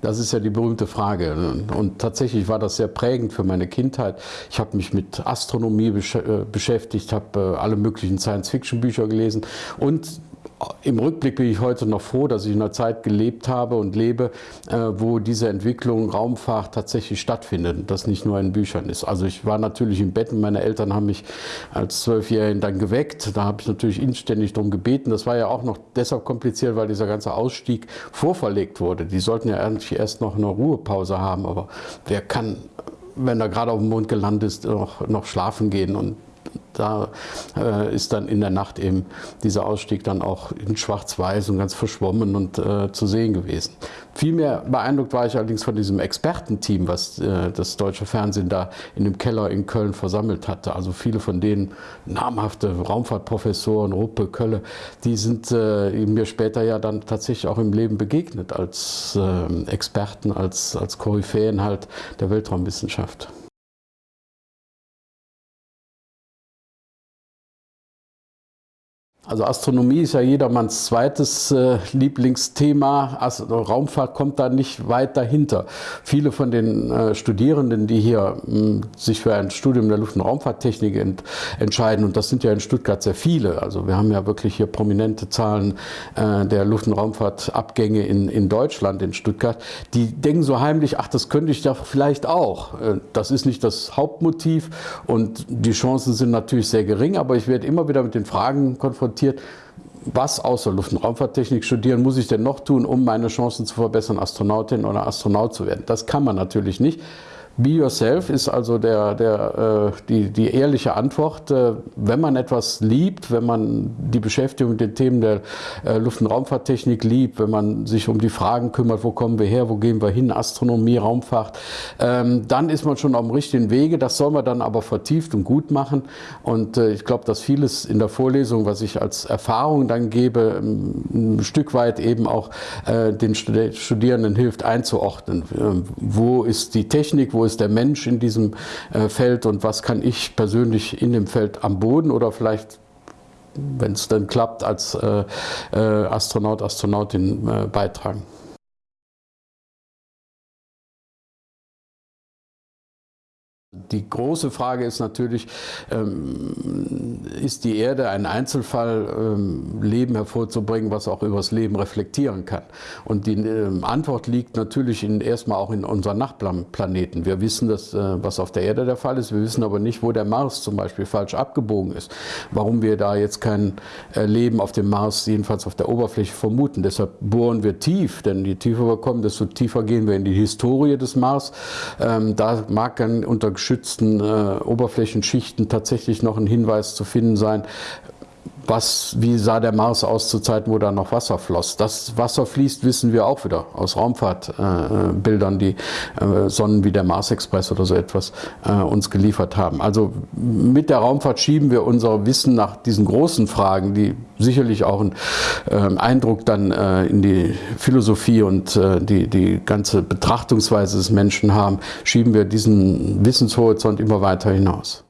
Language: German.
Das ist ja die berühmte Frage. Und tatsächlich war das sehr prägend für meine Kindheit. Ich habe mich mit Astronomie äh, beschäftigt, habe äh, alle möglichen Science-Fiction-Bücher gelesen und im Rückblick bin ich heute noch froh, dass ich in einer Zeit gelebt habe und lebe, äh, wo diese Entwicklung Raumfahrt tatsächlich stattfindet und das nicht nur in Büchern ist. Also ich war natürlich im Bett und meine Eltern haben mich als Zwölfjährigen dann geweckt. Da habe ich natürlich inständig darum gebeten. Das war ja auch noch deshalb kompliziert, weil dieser ganze Ausstieg vorverlegt wurde. Die sollten ja eigentlich erst noch eine Ruhepause haben, aber wer kann wenn er gerade auf dem Mond gelandet ist, noch, noch schlafen gehen. Und da äh, ist dann in der Nacht eben dieser Ausstieg dann auch in schwarz-weiß und ganz verschwommen und äh, zu sehen gewesen. Viel mehr beeindruckt war ich allerdings von diesem Expertenteam, was äh, das deutsche Fernsehen da in dem Keller in Köln versammelt hatte. Also viele von denen namhafte Raumfahrtprofessoren, Ruppe, Kölle, die sind äh, mir später ja dann tatsächlich auch im Leben begegnet als äh, Experten, als, als Koryphäen halt der Weltraumwissenschaft. Also Astronomie ist ja jedermanns zweites äh, Lieblingsthema. Also Raumfahrt kommt da nicht weit dahinter. Viele von den äh, Studierenden, die hier mh, sich für ein Studium der Luft- und Raumfahrttechnik ent entscheiden, und das sind ja in Stuttgart sehr viele, also wir haben ja wirklich hier prominente Zahlen äh, der Luft- und Raumfahrtabgänge in, in Deutschland, in Stuttgart, die denken so heimlich, ach, das könnte ich doch vielleicht auch. Äh, das ist nicht das Hauptmotiv und die Chancen sind natürlich sehr gering, aber ich werde immer wieder mit den Fragen konfrontiert, diskutiert, was außer Luft- und Raumfahrttechnik studieren muss ich denn noch tun, um meine Chancen zu verbessern, Astronautin oder Astronaut zu werden. Das kann man natürlich nicht. Be Yourself ist also der, der, äh, die, die ehrliche Antwort. Äh, wenn man etwas liebt, wenn man die Beschäftigung mit den Themen der äh, Luft- und Raumfahrttechnik liebt, wenn man sich um die Fragen kümmert, wo kommen wir her, wo gehen wir hin, Astronomie, Raumfahrt, ähm, dann ist man schon auf dem richtigen Wege. Das soll man dann aber vertieft und gut machen. Und ich glaube, dass vieles in der Vorlesung, was ich als Erfahrung dann gebe, ein Stück weit eben auch den Studierenden hilft einzuordnen. Ähm, wo ist die Technik, wo ist ist der Mensch in diesem äh, Feld und was kann ich persönlich in dem Feld am Boden oder vielleicht wenn es dann klappt, als äh, äh, Astronaut, Astronautin äh, beitragen. Die große Frage ist natürlich, ähm, ist die Erde ein Einzelfall, ähm, Leben hervorzubringen, was auch über das Leben reflektieren kann? Und die ähm, Antwort liegt natürlich in, erstmal auch in unseren Nachbarplaneten. Wir wissen, dass, äh, was auf der Erde der Fall ist, wir wissen aber nicht, wo der Mars zum Beispiel falsch abgebogen ist. Warum wir da jetzt kein äh, Leben auf dem Mars, jedenfalls auf der Oberfläche, vermuten. Deshalb bohren wir tief, denn je tiefer wir kommen, desto tiefer gehen wir in die Historie des Mars. Da mag dann unter geschützten äh, Oberflächenschichten tatsächlich noch ein Hinweis zu finden sein, was, wie sah der Mars aus zu Zeiten, wo da noch Wasser floss. Das Wasser fließt, wissen wir auch wieder aus Raumfahrtbildern, äh, die äh, Sonnen wie der Mars Express oder so etwas äh, uns geliefert haben. Also mit der Raumfahrt schieben wir unser Wissen nach diesen großen Fragen, die sicherlich auch einen ähm, Eindruck dann äh, in die Philosophie und äh, die, die ganze Betrachtungsweise des Menschen haben, schieben wir diesen Wissenshorizont immer weiter hinaus.